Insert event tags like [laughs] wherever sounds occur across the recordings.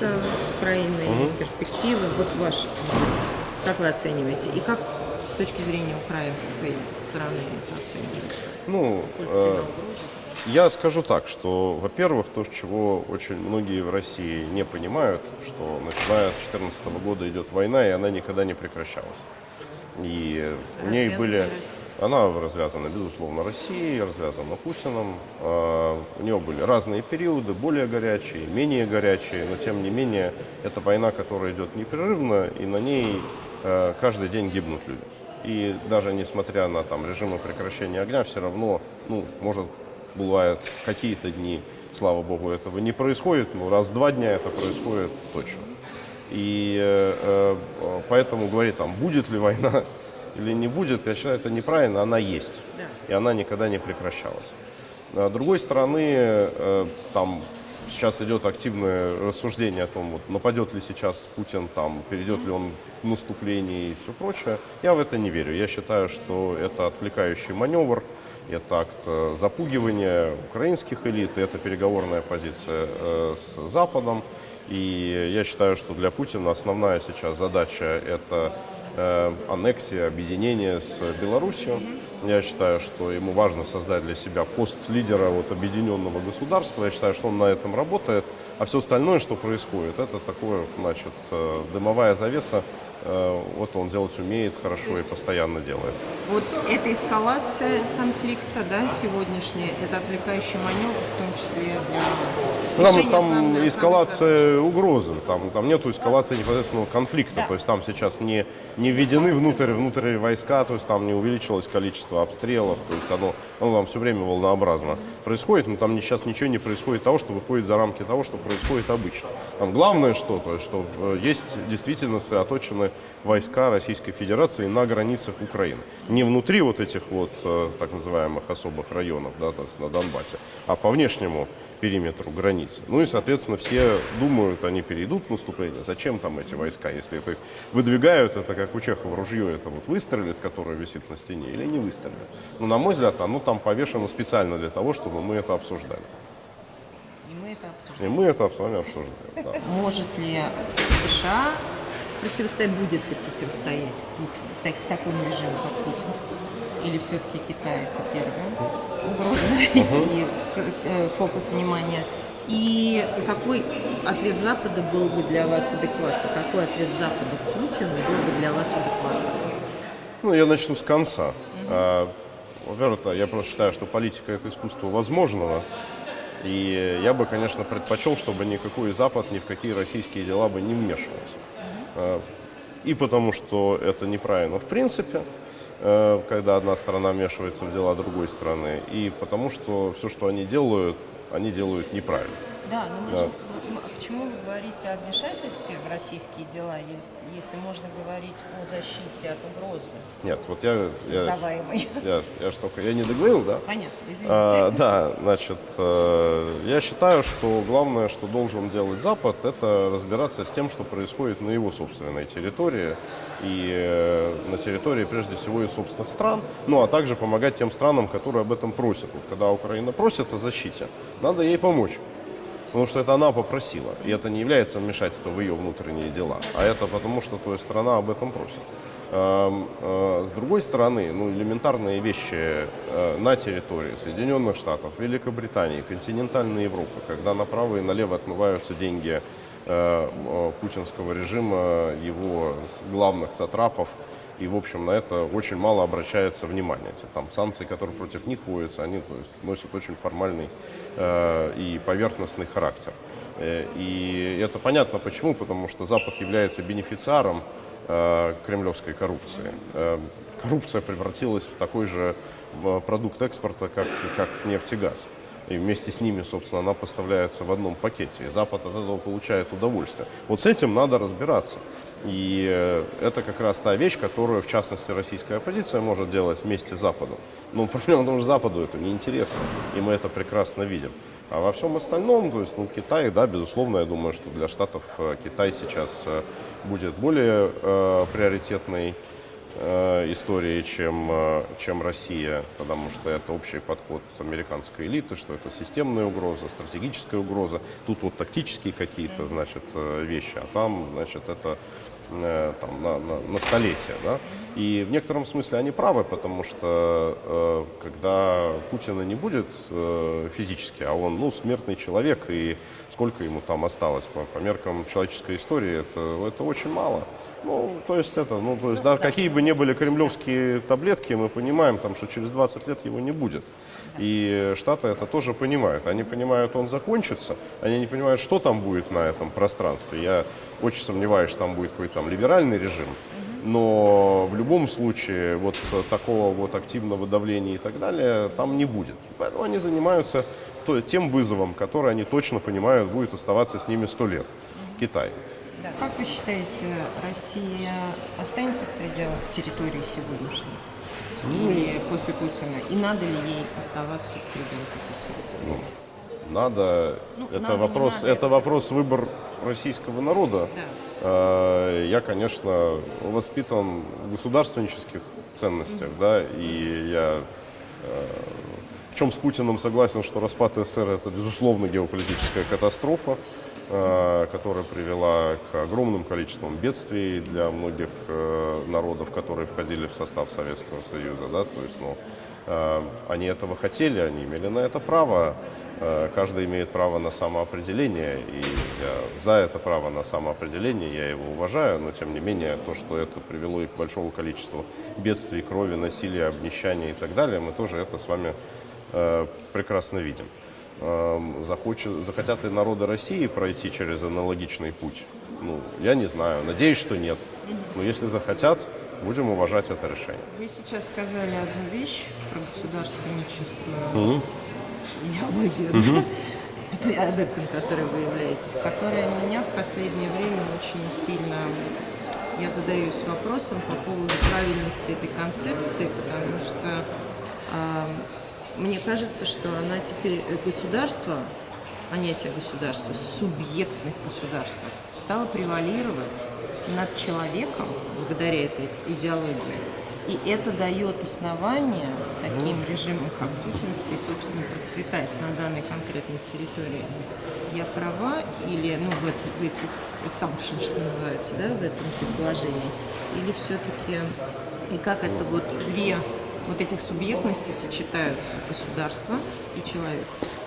конфликта с Украиной, Мгм. перспективы? Вот ваш, как вы оцениваете? И как с точки зрения украинской стороны это оценивается? Ну, э, я скажу так, что, во-первых, то, чего очень многие в России не понимают, что начиная с 2014 года идет война, и она никогда не прекращалась. И в ней Развязанная были... Россия. Она развязана, безусловно, Россией, развязана Путиным. А, У нее были разные периоды, более горячие, менее горячие, но тем не менее это война, которая идет непрерывно, и на ней э, каждый день гибнут люди. И даже несмотря на там, режимы прекращения огня, все равно, ну, может, бывают какие-то дни, слава богу, этого не происходит, но раз в два дня это происходит точно. И э, э, поэтому говорить, там, будет ли война или не будет, я считаю, это неправильно, она есть. Да. И она никогда не прекращалась. А С другой стороны, э, там сейчас идет активное рассуждение о том, вот, нападет ли сейчас Путин, там, перейдет ли он в наступление и все прочее. Я в это не верю. Я считаю, что это отвлекающий маневр, это акт э, запугивания украинских элит, это переговорная позиция э, с Западом. И я считаю, что для Путина основная сейчас задача – это аннексия, объединение с Белоруссией. Я считаю, что ему важно создать для себя пост лидера вот, объединенного государства. Я считаю, что он на этом работает. А все остальное, что происходит, это такое, значит, э, дымовая завеса. Э, Вот он делать умеет хорошо и постоянно делает. Вот эта эскалация конфликта, да, сегодняшняя, это отвлекающий маневр, в том числе для Там, там эскалация угрозы, там, там нету эскалации непосредственного конфликта, Да. то есть там сейчас не, не введены внутрь, внутрь войска, то есть там не увеличилось количество обстрелов, то есть оно, оно там все время волнообразно происходит, но там сейчас ничего не происходит того, что выходит за рамки того, что происходит обычно. Там главное что, то есть, что э, есть действительно сосредоточены войска Российской Федерации на границах Украины. Не внутри вот этих вот э, так называемых особых районов, да, то есть на Донбассе, а по внешнему периметру границы. Ну и, соответственно, все думают, они перейдут в наступление. Зачем там эти войска, если это их выдвигают, это как у Чехова ружье, это вот выстрелит, которое висит на стене, или не выстрелит. Ну, на мой взгляд, оно там повешено специально для того, чтобы мы это обсуждали. И мы это обсуждаем. И мы это с вами обсуждаем. да. Может ли США противостоять, будет ли противостоять Путин, так, такому режиму, как путинский? Или все-таки Китай это первая угроза и э, фокус внимания? И какой ответ Запада был бы для вас адекватный? Какой ответ Запада к Путину был бы для вас адекватным? Ну, я начну с конца. А, Во-первых, я просто считаю, что политика – это искусство возможного. И я бы, конечно, предпочел, чтобы никакой Запад ни в какие российские дела бы не вмешивался. А, И потому, что это неправильно в принципе, когда одна страна вмешивается в дела другой страны, и потому, что все, что они делают, они делают неправильно. Да, но мы Да. же, а почему вы говорите о вмешательстве в российские дела, если, можно говорить о защите от угрозы, Нет, вот я, я, создаваемой? [laughs] я, я ж только, я не договорил, да? Понятно, извините. А, [laughs] да, значит, э, я считаю, что главное, что должен делать Запад, это разбираться с тем, что происходит на его собственной территории и э, на территории, прежде всего, и собственных стран, ну, а также помогать тем странам, которые об этом просят. Вот, когда Украина просит о защите, надо ей помочь. Потому что это она попросила, и это не является вмешательством в ее внутренние дела, а это потому, что то страна об этом просит. Эм, э, С другой стороны, ну, элементарные вещи э, на территории Соединенных Штатов, Великобритании, континентальной Европы, когда направо и налево отмываются деньги путинского режима, его главных сатрапов, и, в общем, на это очень мало обращается внимание. Эти Там санкции, которые против них вводятся, они то есть, носят очень формальный э, и поверхностный характер. Э, И это понятно почему, потому что Запад является бенефициаром э, кремлевской коррупции. Э, коррупция превратилась в такой же э, продукт экспорта, как, как нефть и газ. И вместе с ними, собственно, она поставляется в одном пакете. И Запад от этого получает удовольствие. Вот с этим надо разбираться. И э, это как раз та вещь, которую, в частности, российская оппозиция может делать вместе с Западом. Но проблема в том, что Западу это неинтересно, и мы это прекрасно видим. А во всем остальном, то есть, ну, Китай, да, безусловно, я думаю, что для Штатов э, Китай сейчас э, будет более э, приоритетной истории, чем, э, чем Россия, потому что это общий подход американской элиты, что это системная угроза, стратегическая угроза. Тут вот тактические какие-то, значит, э, вещи, а там, значит, это э, там, на, на, на столетие. Да? И в некотором смысле они правы, потому что э, когда Путина не будет э, физически, а он ну, смертный человек, и сколько ему там осталось по, по меркам человеческой истории, это, это очень мало. Ну, то есть это, ну, то есть, да, какие бы ни были кремлевские таблетки, мы понимаем, там, что через 20 лет его не будет. И Штаты это тоже понимают. Они понимают, он закончится, они не понимают, что там будет на этом пространстве. Я очень сомневаюсь, что там будет какой-то там либеральный режим. Но в любом случае вот такого вот активного давления и так далее там не будет. Поэтому они занимаются тем вызовом, который они точно понимают будет оставаться с ними сто лет. Китай. Да. Как вы считаете, Россия останется в пределах территории сегодняшней? Ну, Или после Путина? И надо ли ей оставаться в пределах территории? Ну, надо, Ну, это, надо, вопрос, надо, это вопрос выбор российского народа. Да. Э, Я, конечно, воспитан в государственнических ценностях, да, и я э, в чем с Путиным согласен, что распад СССР это, безусловно, геополитическая катастрофа, которая привела к огромным количествам бедствий для многих э, народов, которые входили в состав Советского Союза, да, то есть, ну, э, они этого хотели, они имели на это право, Э, Каждый имеет право на самоопределение, и я за это право на самоопределение, я его уважаю, но тем не менее то, что это привело их к большому количеству бедствий, крови, насилия, обнищания и так далее, мы тоже это с вами э, прекрасно видим. Эм, захочет- захотят ли народы России пройти через аналогичный путь? Ну, я не знаю. Надеюсь, что нет. Но если захотят, будем уважать это решение. Вы сейчас сказали одну вещь про государственническую идеологию, да, для [laughs] адептом, которой вы являетесь, которая меня в последнее время очень сильно... Я задаюсь вопросом по поводу правильности этой концепции, потому что а, мне кажется, что она теперь, э, государство, понятие государства, субъектность государства стала превалировать над человеком благодаря этой идеологии. И это дает основание таким режимам, как путинский, собственно, процветать на данной конкретной территории. Я права или, ну, в, эти- в этих assumption, что называется, да, в этом предположении? Или все-таки, и как это вот две вот этих субъектностей сочетаются, государство и человек?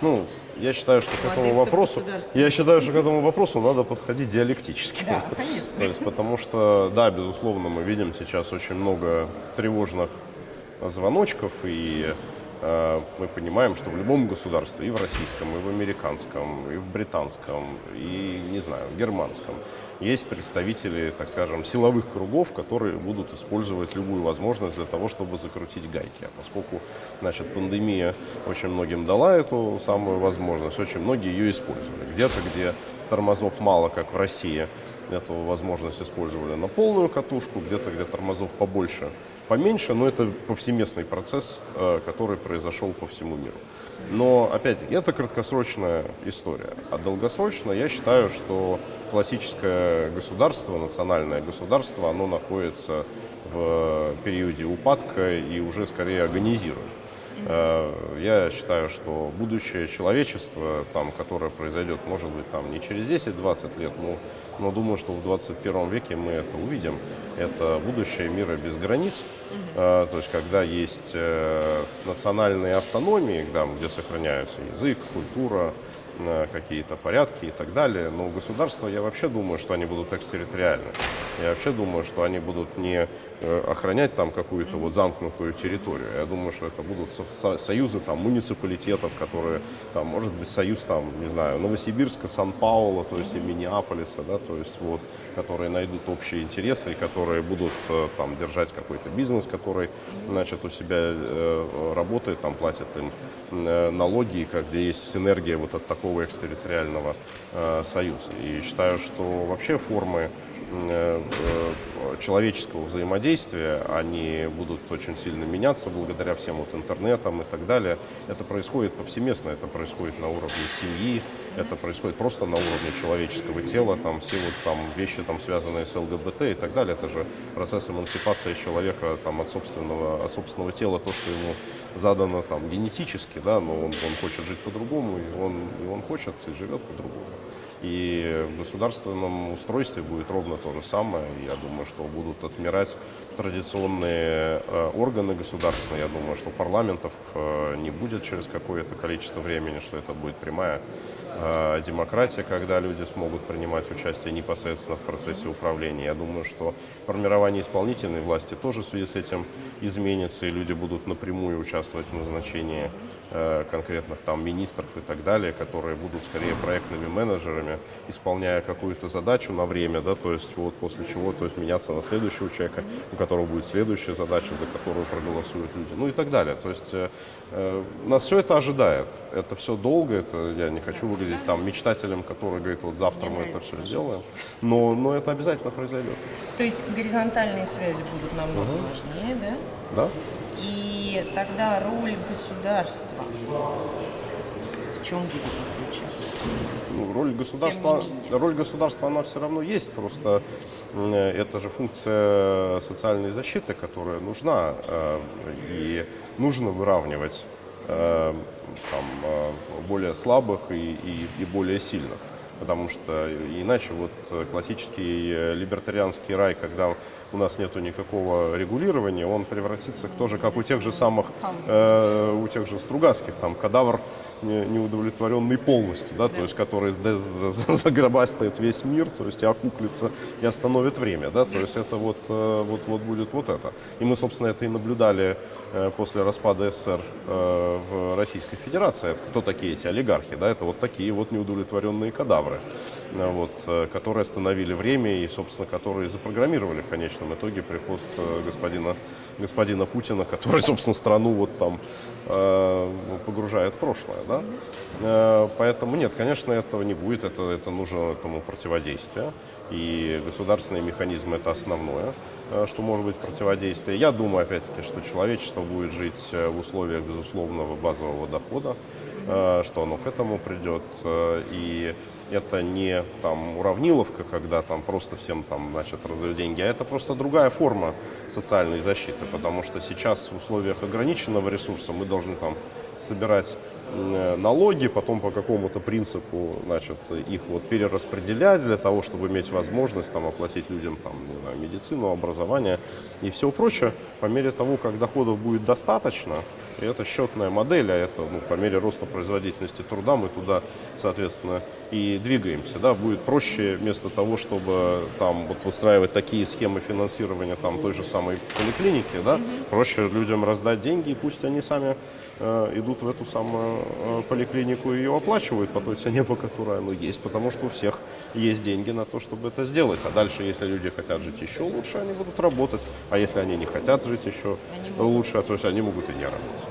Ну, я считаю, что к этому вопросу, я считаю, что к этому вопросу надо подходить диалектически. Да, конечно. То есть, потому что, да, безусловно, мы видим сейчас очень много тревожных звоночков, и э, мы понимаем, что в любом государстве, и в российском, и в американском, и в британском, и, не знаю, в германском, есть представители, так скажем, силовых кругов, которые будут использовать любую возможность для того, чтобы закрутить гайки. А поскольку, значит, пандемия очень многим дала эту самую возможность, очень многие ее использовали. Где-то, где тормозов мало, как в России, эту возможность использовали на полную катушку, где-то, где тормозов побольше, поменьше, но это повсеместный процесс, э, который произошел по всему миру. Но, опять-таки, это краткосрочная история. А долгосрочно я считаю, что классическое государство, национальное государство, оно находится в периоде упадка и уже скорее агонизирует. Э, Я считаю, что будущее человечества, там, которое произойдет, может быть, там, не через 10-20 лет, но, но думаю, что в 21 веке мы это увидим. Это будущее мира без границ, Э, то есть когда есть э, национальные автономии, где сохраняются язык, культура, какие-то порядки и так далее. Но государства, я вообще думаю, что они будут экстерриториальны. Я вообще думаю, что они будут не э, охранять там какую-то вот замкнутую территорию. Я думаю, что это будут со- со- союзы там муниципалитетов, которые, там, может быть, союз там, не знаю, Новосибирска, Сан-Паула, то есть и Миннеаполиса, да, то есть вот, которые найдут общие интересы и которые будут э, там держать какой-то бизнес, который, значит, у себя э, работает, там платит им э, как где есть синергия вот от такого экстерриториального э, союза. И считаю, что вообще формы человеческого взаимодействия, они будут очень сильно меняться благодаря всем вот интернетам и так далее. Это происходит повсеместно, это происходит на уровне семьи, это происходит просто на уровне человеческого тела, там все вот там вещи, там, связанные с ЛГБТ и так далее. Это же процесс эмансипации человека там, от, собственного, от собственного тела, то, что ему задано там генетически, да, но он, он хочет жить по-другому, и он, и он хочет и живет по-другому. И в государственном устройстве будет ровно то же самое. Я думаю, что будут отмирать традиционные э, органы государственные. Я думаю, что парламентов э, не будет через какое-то количество времени, что это будет прямая демократия, когда люди смогут принимать участие непосредственно в процессе управления. Я думаю, что формирование исполнительной власти тоже в связи с этим изменится, и люди будут напрямую участвовать в назначении э, конкретных там министров и так далее, которые будут скорее проектными менеджерами, исполняя какую-то задачу на время, да, то есть вот после чего, то есть меняться на следующего человека, у которого будет следующая задача, за которую проголосуют люди, ну и так далее. То есть э, э нас все это ожидает. Это все долго, это я не хочу выглядеть там мечтателем, который говорит, вот завтра Мне мы это все сделаем, но, но это обязательно произойдет. То есть горизонтальные связи будут намного угу. важнее, да? Да. И тогда роль государства в чем будет заключаться? Ну, роль государства, роль государства, она все равно есть, просто это же функция социальной защиты, которая нужна, э, и нужно выравнивать э, там, э, более слабых и, и, и более сильных. Потому что иначе вот классический либертарианский рай, когда у нас нету никакого регулирования, он превратится тоже как у тех же самых, э, у тех же Стругацких, там кадавр неудовлетворенный полностью, да, да. то есть который загробастает весь мир, то есть и окуклится и остановит время, да, то есть это вот, э, вот, вот будет вот это. И мы, собственно, это и наблюдали э, после распада СССР э, в Российской Федерации. Кто такие эти олигархи, да, это вот такие вот неудовлетворенные кадавры, вот, которые остановили время и, собственно, которые запрограммировали в конечном итоге приход господина господина Путина, который, [laughs] собственно, страну вот там э, погружает в прошлое, да. Э, поэтому нет, конечно, этого не будет, это, это нужно этому противодействие, и государственные механизмы это основное э, что может быть противодействие. Я думаю, опять-таки, что человечество будет жить э, в условиях безусловного базового дохода, э, что оно к этому придет. И это не там уравниловка, когда там просто всем там, значит, раздают деньги, а это просто другая форма социальной защиты, потому что сейчас в условиях ограниченного ресурса мы должны там собирать налоги, потом по какому-то принципу, значит, их вот перераспределять для того, чтобы иметь возможность там оплатить людям там, не знаю, медицину, образование и все прочее. По мере того, как доходов будет достаточно, и это счетная модель, а это ну, по мере роста производительности труда мы туда, соответственно, и двигаемся. Да, будет проще вместо того, чтобы там вот выстраивать такие схемы финансирования там той же самой поликлиники, да, проще людям раздать деньги, и пусть они сами идут в эту самую э, поликлинику и ее оплачивают по той цене, по которой оно есть, потому что у всех есть деньги на то, чтобы это сделать. А дальше, если люди хотят жить еще лучше, они будут работать. А если они не хотят жить еще лучше, то есть они могут и не работать.